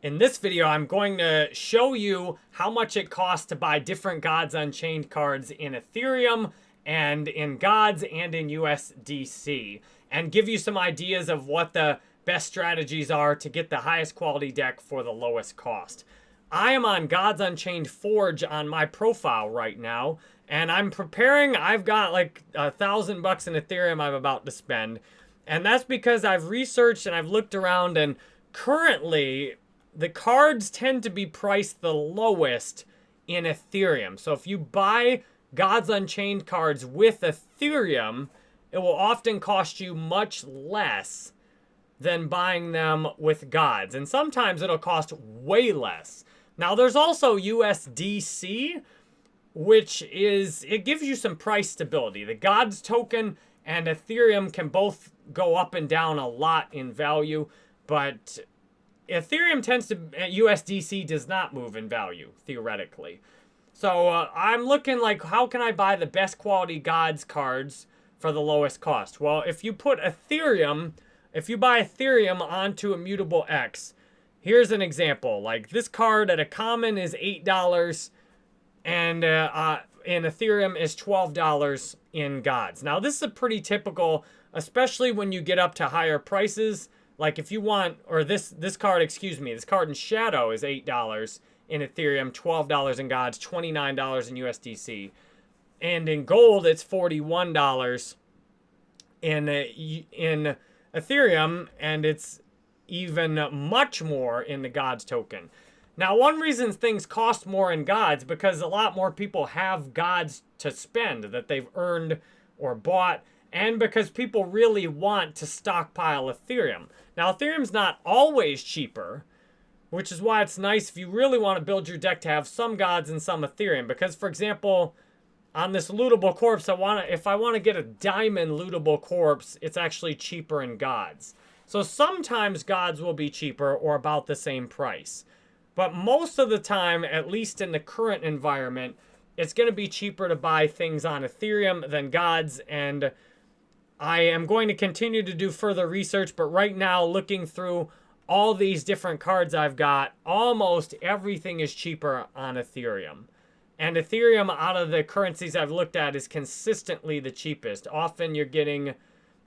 In this video, I'm going to show you how much it costs to buy different Gods Unchained cards in Ethereum and in Gods and in USDC and give you some ideas of what the best strategies are to get the highest quality deck for the lowest cost. I am on Gods Unchained Forge on my profile right now, and I'm preparing. I've got like a thousand bucks in Ethereum I'm about to spend, and that's because I've researched and I've looked around, and currently the cards tend to be priced the lowest in Ethereum. So if you buy Gods Unchained cards with Ethereum, it will often cost you much less than buying them with Gods. And sometimes it'll cost way less. Now there's also USDC, which is, it gives you some price stability. The Gods token and Ethereum can both go up and down a lot in value, but Ethereum tends to, USDC does not move in value, theoretically. So uh, I'm looking like, how can I buy the best quality gods cards for the lowest cost? Well, if you put Ethereum, if you buy Ethereum onto Immutable X, here's an example. Like this card at a common is $8 and uh, uh, in Ethereum is $12 in gods. Now this is a pretty typical, especially when you get up to higher prices. Like if you want, or this this card, excuse me, this card in Shadow is $8 in Ethereum, $12 in Gods, $29 in USDC. And in gold, it's $41 in, uh, in Ethereum, and it's even much more in the Gods token. Now, one reason things cost more in Gods because a lot more people have Gods to spend that they've earned or bought and because people really want to stockpile Ethereum. Now, Ethereum's not always cheaper, which is why it's nice if you really want to build your deck to have some gods and some Ethereum. Because, for example, on this lootable corpse, I want to, if I want to get a diamond lootable corpse, it's actually cheaper in gods. So sometimes gods will be cheaper or about the same price. But most of the time, at least in the current environment, it's going to be cheaper to buy things on Ethereum than gods. And I am going to continue to do further research, but right now, looking through all these different cards I've got, almost everything is cheaper on Ethereum. And Ethereum, out of the currencies I've looked at, is consistently the cheapest. Often you're getting...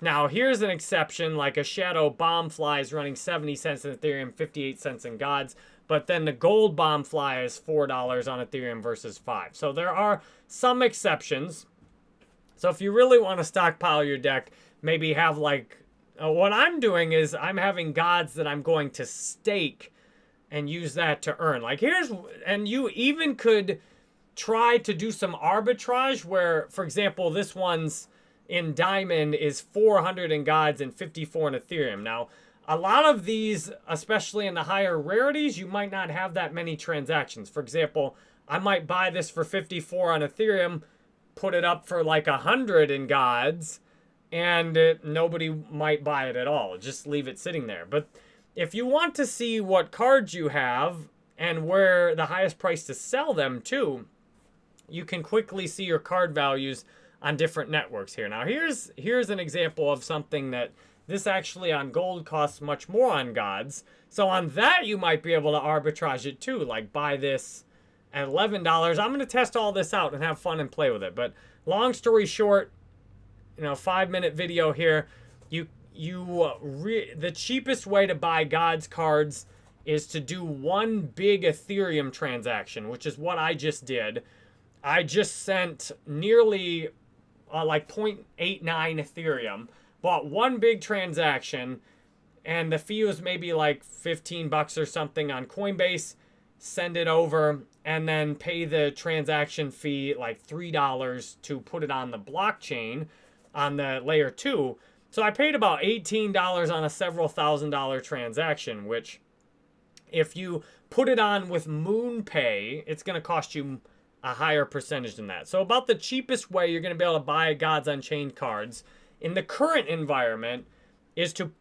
Now, here's an exception, like a Shadow Bomb Fly is running 70 cents in Ethereum, 58 cents in Gods. But then the Gold Bomb Fly is $4 on Ethereum versus 5 So there are some exceptions. So if you really want to stockpile your deck, maybe have like, uh, what I'm doing is I'm having gods that I'm going to stake and use that to earn. Like here's, and you even could try to do some arbitrage where, for example, this one's in Diamond is 400 in gods and 54 in Ethereum. Now, a lot of these, especially in the higher rarities, you might not have that many transactions. For example, I might buy this for 54 on Ethereum, put it up for like a hundred in gods and it, nobody might buy it at all. Just leave it sitting there. But if you want to see what cards you have and where the highest price to sell them to, you can quickly see your card values on different networks here. Now here's here's an example of something that this actually on gold costs much more on gods. So on that you might be able to arbitrage it too, like buy this at $11. I'm going to test all this out and have fun and play with it. But long story short, you know, five minute video here. You, you, uh, the cheapest way to buy God's cards is to do one big Ethereum transaction, which is what I just did. I just sent nearly uh, like 0.89 Ethereum, bought one big transaction, and the fee was maybe like 15 bucks or something on Coinbase send it over, and then pay the transaction fee like $3 to put it on the blockchain on the layer 2. So I paid about $18 on a several thousand dollar transaction, which if you put it on with MoonPay, it's going to cost you a higher percentage than that. So about the cheapest way you're going to be able to buy Gods Unchained cards in the current environment is to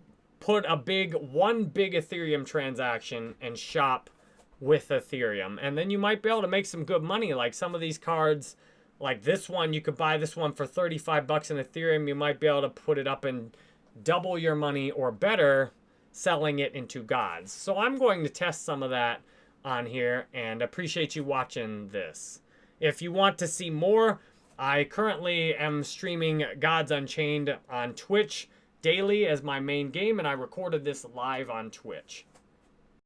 put a big, one big Ethereum transaction and shop with Ethereum. And then you might be able to make some good money. Like some of these cards, like this one, you could buy this one for 35 bucks in Ethereum. You might be able to put it up and double your money or better selling it into gods. So I'm going to test some of that on here and appreciate you watching this. If you want to see more, I currently am streaming Gods Unchained on Twitch daily as my main game, and I recorded this live on Twitch.